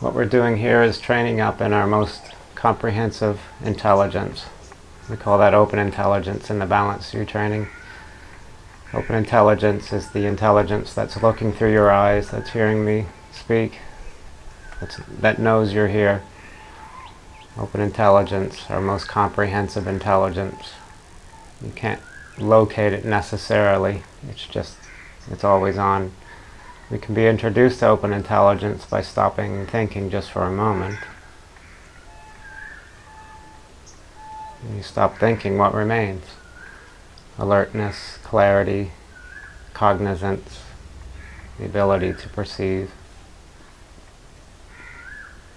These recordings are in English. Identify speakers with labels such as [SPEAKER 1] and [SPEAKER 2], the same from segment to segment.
[SPEAKER 1] What we're doing here is training up in our most comprehensive intelligence. We call that open intelligence in the Balanced View training. Open intelligence is the intelligence that's looking through your eyes, that's hearing me speak, that's, that knows you're here. Open intelligence, our most comprehensive intelligence. You can't locate it necessarily, it's just, it's always on. We can be introduced to open intelligence by stopping thinking just for a moment. When you stop thinking, what remains? Alertness, clarity, cognizance, the ability to perceive.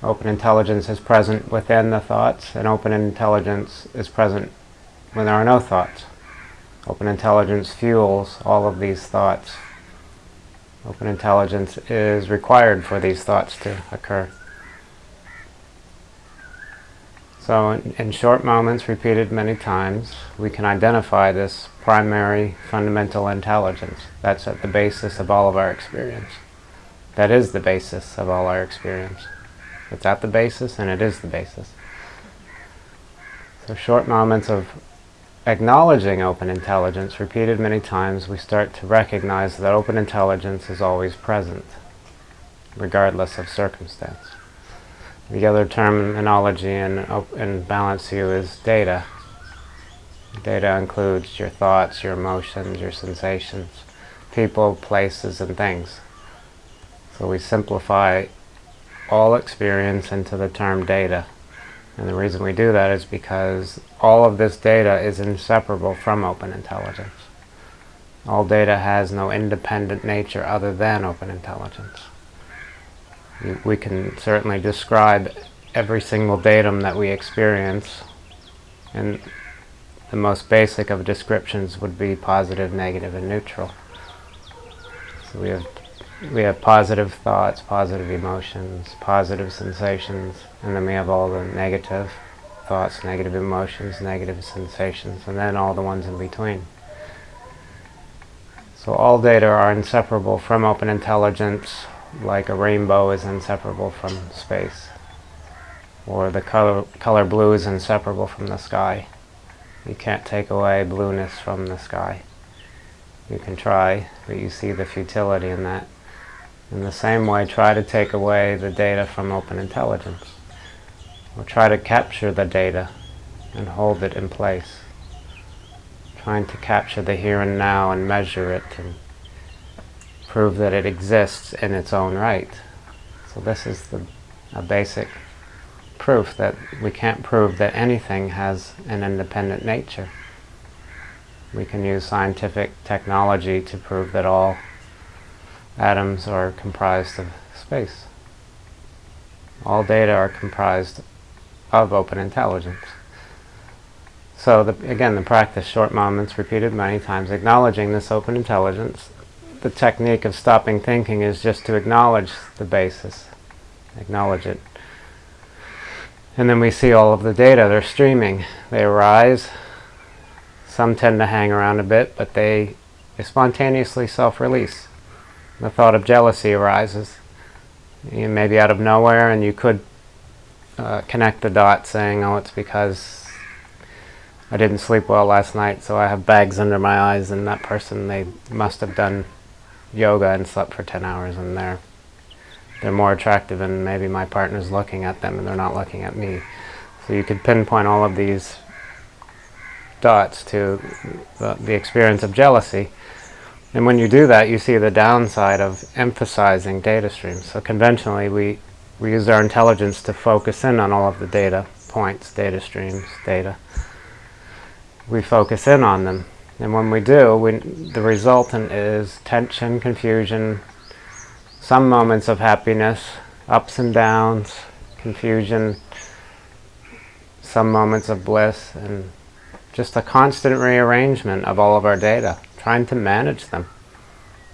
[SPEAKER 1] Open intelligence is present within the thoughts, and open intelligence is present when there are no thoughts. Open intelligence fuels all of these thoughts. Open intelligence is required for these thoughts to occur. So in, in, short moments, repeated many times, we can identify this primary fundamental intelligence. That's at the basis of all of our experience. That is the basis of all our experience. It's at the basis and it is the basis. So short moments of acknowledging open intelligence, repeated many times, we start to recognize that open intelligence is always present, regardless of circumstance. The other terminology in, in Balanced View is data. Data includes your thoughts, your emotions, your sensations, people, places, and things. So we simplify all experience into the term data. And the reason we do that is because all of this data is inseparable from open intelligence. All data has no independent nature other than open intelligence. We can certainly describe every single datum that we experience and the most basic of descriptions would be positive, negative, and neutral. So we have we have positive thoughts, positive emotions, positive sensations, and then we have all the negative thoughts, negative emotions, negative sensations, and then all the ones in between. So all data are inseparable from open intelligence, like a rainbow is inseparable from space, or the color, color blue is inseparable from the sky. You can't take away blueness from the sky. You can try, but you see the futility in that. In the same way, try to take away the data from open intelligence. Or try to capture the data and hold it in place. Trying to capture the here and now and measure it and prove that it exists in its own right. So this is the, a basic proof that we can't prove that anything has an independent nature. We can use scientific technology to prove that all atoms are comprised of space. All data are comprised of open intelligence. So the, again, the practice, short moments, repeated many times, acknowledging this open intelligence. The technique of stopping thinking is just to acknowledge the basis, acknowledge it. And then we see all of the data, they're streaming. They arise, some tend to hang around a bit, but they, they spontaneously self-release the thought of jealousy arises. You maybe out of nowhere and you could uh, connect the dots saying, oh, it's because I didn't sleep well last night, so I have bags under my eyes, and that person, they must have done yoga and slept for 10 hours, and they're, they're more attractive, and maybe my partner's looking at them, and they're not looking at me. So you could pinpoint all of these dots to the, the experience of jealousy. And when you do that, you see the downside of emphasizing data streams. So conventionally, we, we use our intelligence to focus in on all of the data points, data streams, data. We focus in on them. And when we do, we, the resultant is tension, confusion, some moments of happiness, ups and downs, confusion, some moments of bliss, and just a constant rearrangement of all of our data trying to manage them.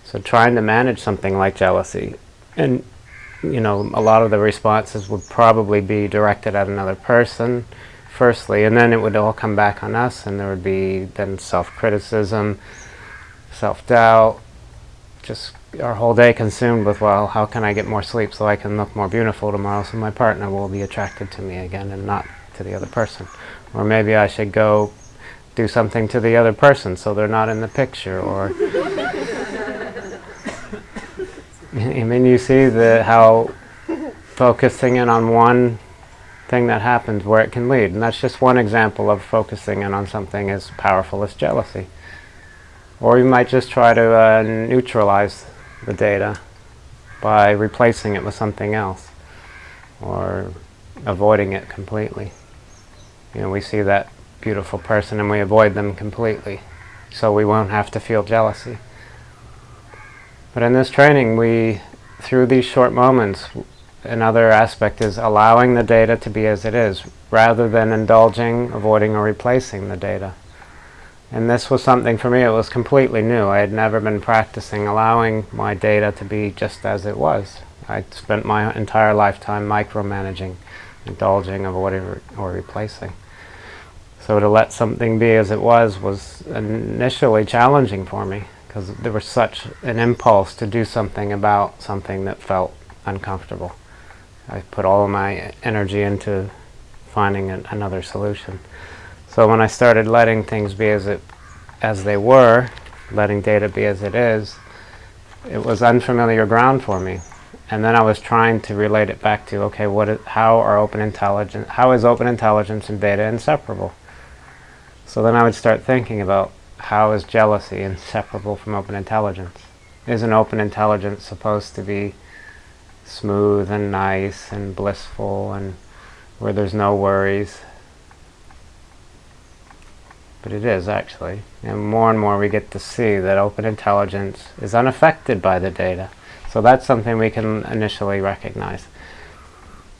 [SPEAKER 1] So trying to manage something like jealousy. And, you know, a lot of the responses would probably be directed at another person, firstly, and then it would all come back on us, and there would be then self-criticism, self-doubt, just our whole day consumed with, well, how can I get more sleep so I can look more beautiful tomorrow so my partner will be attracted to me again and not to the other person. Or maybe I should go do something to the other person so they're not in the picture. Or I mean, you see the how focusing in on one thing that happens where it can lead. And that's just one example of focusing in on something as powerful as jealousy. Or you might just try to uh, neutralize the data by replacing it with something else or avoiding it completely. You know, we see that beautiful person and we avoid them completely so we won't have to feel jealousy. But in this training, we, through these short moments, another aspect is allowing the data to be as it is, rather than indulging, avoiding, or replacing the data. And this was something for me, it was completely new. I had never been practicing allowing my data to be just as it was. I spent my entire lifetime micromanaging, indulging, avoiding, or replacing. So to let something be as it was was initially challenging for me because there was such an impulse to do something about something that felt uncomfortable. I put all my energy into finding an, another solution. So when I started letting things be as it as they were, letting data be as it is, it was unfamiliar ground for me. And then I was trying to relate it back to, okay, what is, how are open intelligence, how is open intelligence and data inseparable? So then I would start thinking about how is jealousy inseparable from open intelligence? Is an open intelligence supposed to be smooth and nice and blissful and where there's no worries? But it is actually. And more and more we get to see that open intelligence is unaffected by the data. So that's something we can initially recognize.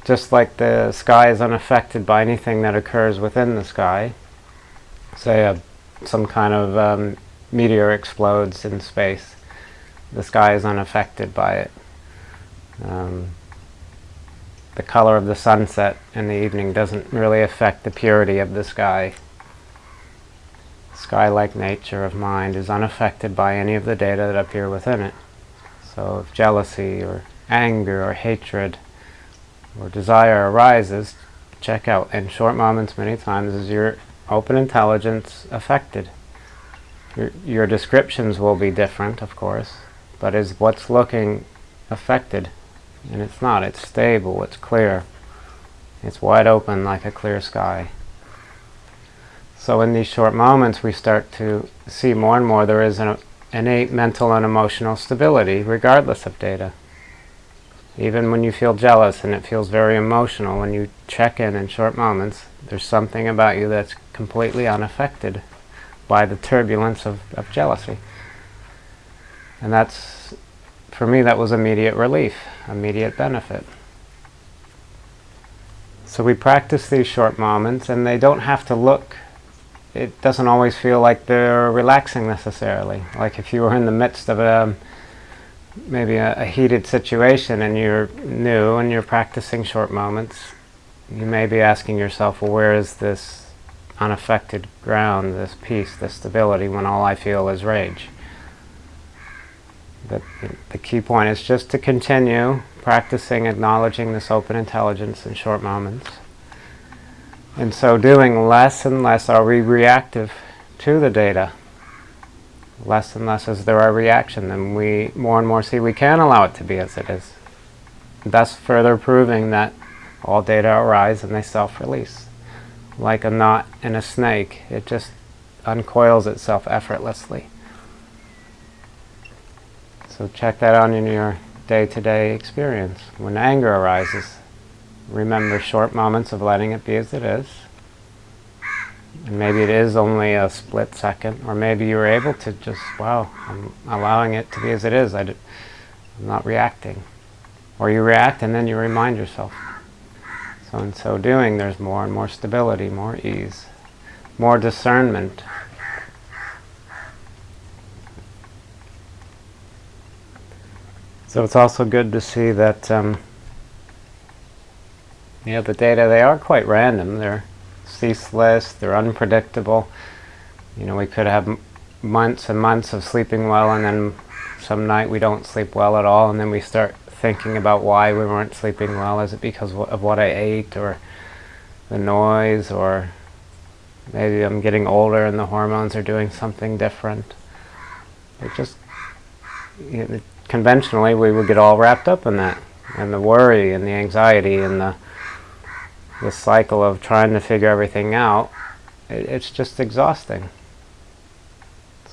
[SPEAKER 1] Just like the sky is unaffected by anything that occurs within the sky, say a some kind of um, meteor explodes in space, the sky is unaffected by it. Um, the color of the sunset in the evening doesn't really affect the purity of the sky. Sky-like nature of mind is unaffected by any of the data that appear within it. So if jealousy or anger or hatred or desire arises, check out in short moments many times as you're open intelligence affected. Your, your descriptions will be different, of course, but is what's looking affected? And it's not. It's stable. It's clear. It's wide open like a clear sky. So in these short moments, we start to see more and more there is an innate mental and emotional stability, regardless of data. Even when you feel jealous and it feels very emotional, when you check in in short moments, there's something about you that's completely unaffected by the turbulence of, of jealousy. And that's, for me, that was immediate relief, immediate benefit. So we practice these short moments, and they don't have to look, it doesn't always feel like they're relaxing necessarily. Like if you were in the midst of a maybe a, a, heated situation and you're new and you're practicing short moments, you may be asking yourself, well, where is this unaffected ground, this peace, this stability, when all I feel is rage? But the key point is just to continue practicing acknowledging this open intelligence in short moments. In so doing, less and less are we reactive to the data less and less as there are reaction, then we more and more see we can allow it to be as it is. Thus further proving that all data arise and they self-release. Like a knot in a snake, it just uncoils itself effortlessly. So check that out in your day-to-day -day experience. When anger arises, remember short moments of letting it be as it is, and maybe it is only a split second, or maybe you're able to just, wow, I'm allowing it to be as it is. I am not reacting. Or you react and then you remind yourself. So in so doing, there's more and more stability, more ease, more discernment. So it's also good to see that, um, you know, the data, they are quite random. They're ceaseless, they're unpredictable. You know, we could have months and months of sleeping well and then some night we don't sleep well at all, and then we start thinking about why we weren't sleeping well. Is it because of what I ate, or the noise, or maybe I'm getting older and the hormones are doing something different? It just you know, conventionally we would get all wrapped up in that, and the worry and the anxiety and the the cycle of trying to figure everything out. It, it's just exhausting.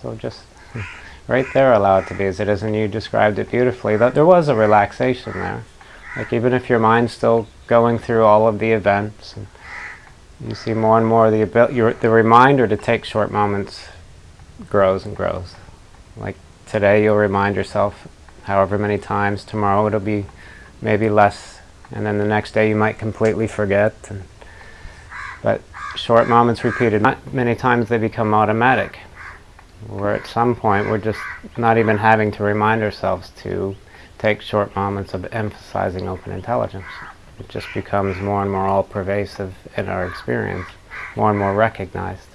[SPEAKER 1] So just right there allow it to be as it is, and you described it beautifully. That there was a relaxation there. Like even if your mind's still going through all of the events, and you see more and more the ability, the reminder to take short moments grows and grows. Like today, you'll remind yourself however many times. Tomorrow, it'll be maybe less, and then the next day, you might completely forget. And, but short moments repeated many times, they become automatic where at some point we're just not even having to remind ourselves to take short moments of emphasizing open intelligence. It just becomes more and more all-pervasive in our experience, more and more recognized.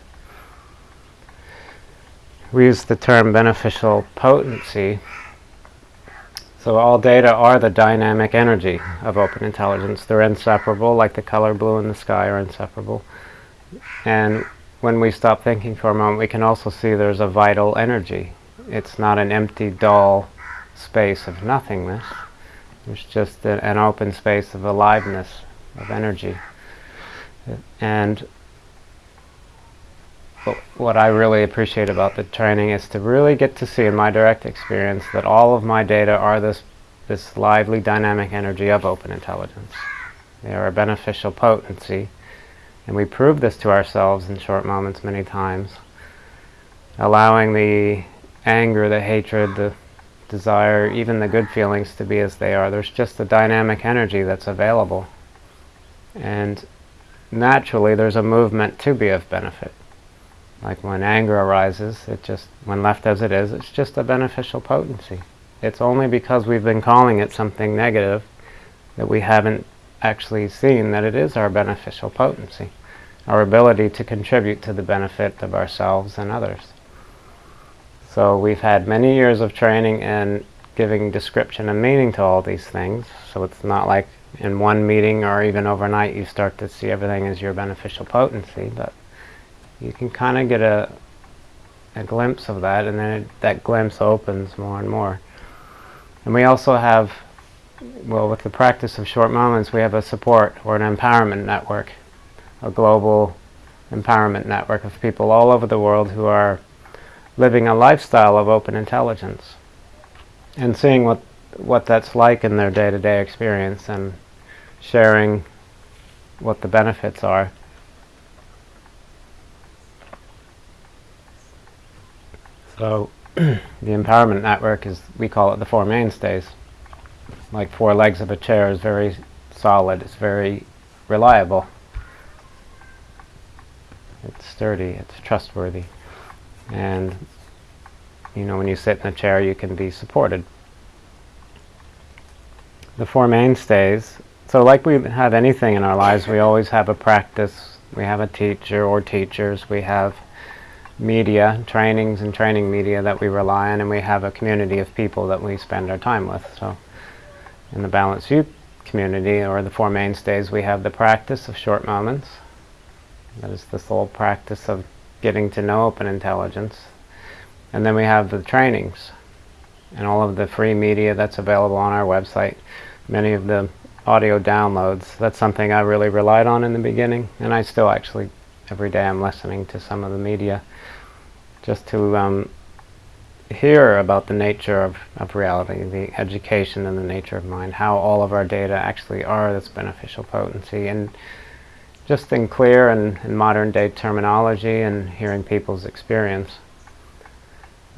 [SPEAKER 1] We use the term beneficial potency. So all data are the dynamic energy of open intelligence. They're inseparable, like the color blue in the sky are inseparable. And when we stop thinking for a moment, we can also see there's a vital energy. It's not an empty, dull space of nothingness. It's just a, an open space of aliveness, of energy. And what I really appreciate about the training is to really get to see in my direct experience that all of my data are this, this lively, dynamic energy of open intelligence. They are a beneficial potency and we prove this to ourselves in short moments many times. Allowing the anger, the hatred, the desire, even the good feelings to be as they are. There's just a dynamic energy that's available. And naturally there's a movement to be of benefit. Like when anger arises, it just, when left as it is, it's just a beneficial potency. It's only because we've been calling it something negative that we haven't actually seen that it is our beneficial potency, our ability to contribute to the benefit of ourselves and others. So we've had many years of training in giving description and meaning to all these things, so it's not like in one meeting or even overnight you start to see everything as your beneficial potency, but you can kind of get a, a glimpse of that, and then it, that glimpse opens more and more. And we also have well, with the practice of short moments, we have a support or an empowerment network, a global empowerment network of people all over the world who are living a lifestyle of open intelligence and seeing what what that's like in their day-to-day -day experience and sharing what the benefits are. So the empowerment network is, we call it the Four Mainstays like four legs of a chair is very solid, it's very reliable. It's sturdy, it's trustworthy. And you know, when you sit in a chair, you can be supported. The Four Mainstays, so like we have anything in our lives, we always have a practice, we have a teacher or teachers, we have media, trainings and training media that we rely on, and we have a community of people that we spend our time with. So in the Balanced View community, or the Four Mainstays, we have the practice of short moments. That is the sole practice of getting to know open intelligence. And then we have the trainings and all of the free media that's available on our website. Many of the audio downloads, that's something I really relied on in the beginning, and I still actually, every day I'm listening to some of the media just to um, hear about the nature of, of reality, the education and the nature of mind, how all of our data actually are this beneficial potency, and just in clear and, and modern day terminology and hearing people's experience.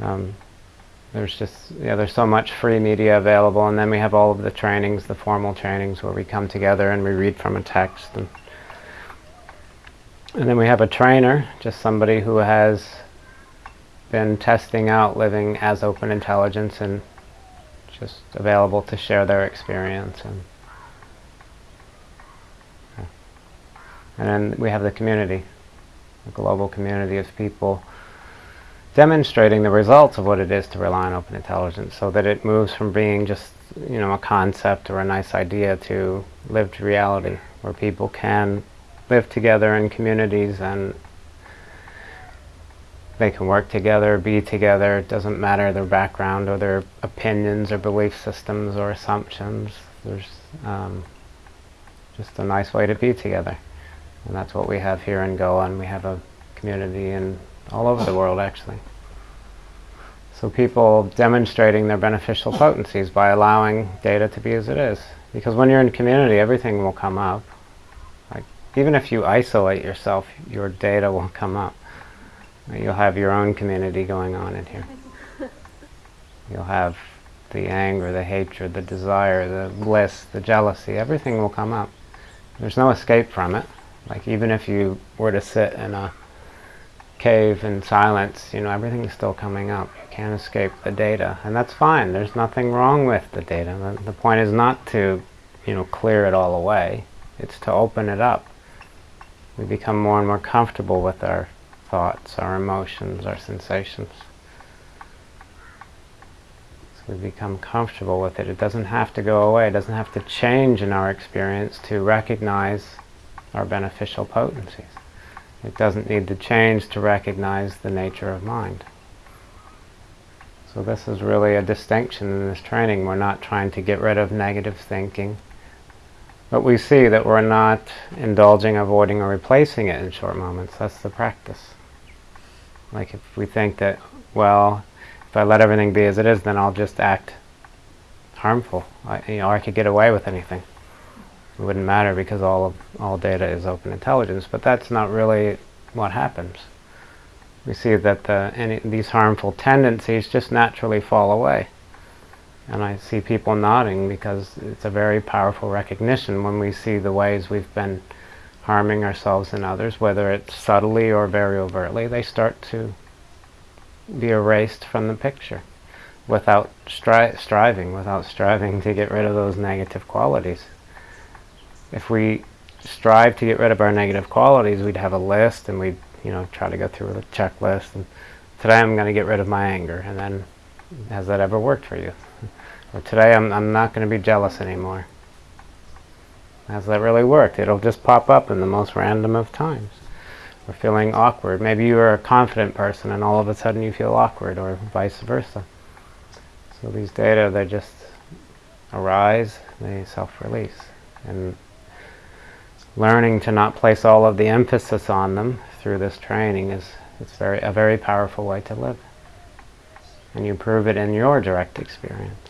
[SPEAKER 1] Um, there's just, yeah, there's so much free media available, and then we have all of the trainings, the formal trainings where we come together and we read from a text. And, and then we have a trainer, just somebody who has been testing out living as open intelligence and just available to share their experience. And, and then we have the community, a global community of people demonstrating the results of what it is to rely on open intelligence so that it moves from being just you know a concept or a nice idea to lived reality where people can live together in communities and they can work together, be together, it doesn't matter their background or their opinions or belief systems or assumptions. There's um, just a nice way to be together. And that's what we have here in Goa and we have a community in all over the world actually. So people demonstrating their beneficial potencies by allowing data to be as it is. Because when you're in community, everything will come up. Even if you isolate yourself, your data will come up. You'll have your own community going on in here. You'll have the anger, the hatred, the desire, the bliss, the jealousy, everything will come up. There's no escape from it. Like even if you were to sit in a cave in silence, you know, everything's still coming up. You can't escape the data. And that's fine. There's nothing wrong with the data. The, the point is not to, you know, clear it all away. It's to open it up. We become more and more comfortable with our thoughts, our emotions, our sensations. So we become comfortable with it. It doesn't have to go away. It doesn't have to change in our experience to recognize our beneficial potencies. It doesn't need to change to recognize the nature of mind. So this is really a distinction in this training. We're not trying to get rid of negative thinking. But we see that we're not indulging, avoiding, or replacing it in short moments. That's the practice. Like if we think that, well, if I let everything be as it is, then I'll just act harmful. I, you know, I could get away with anything. It wouldn't matter because all of all data is open intelligence. But that's not really what happens. We see that the, any, these harmful tendencies just naturally fall away. And I see people nodding because it's a very powerful recognition when we see the ways we've been harming ourselves and others, whether it's subtly or very overtly, they start to be erased from the picture without stri striving, without striving to get rid of those negative qualities. If we strive to get rid of our negative qualities, we'd have a list and we'd you know try to go through a checklist and today I'm going to get rid of my anger and then has that ever worked for you? Today I'm, I'm not going to be jealous anymore. Has that really worked? It'll just pop up in the most random of times. Or feeling awkward. Maybe you are a confident person and all of a sudden you feel awkward or vice versa. So these data, they just arise, they self-release. And learning to not place all of the emphasis on them through this training is it's very a very powerful way to live. And you prove it in your direct experience.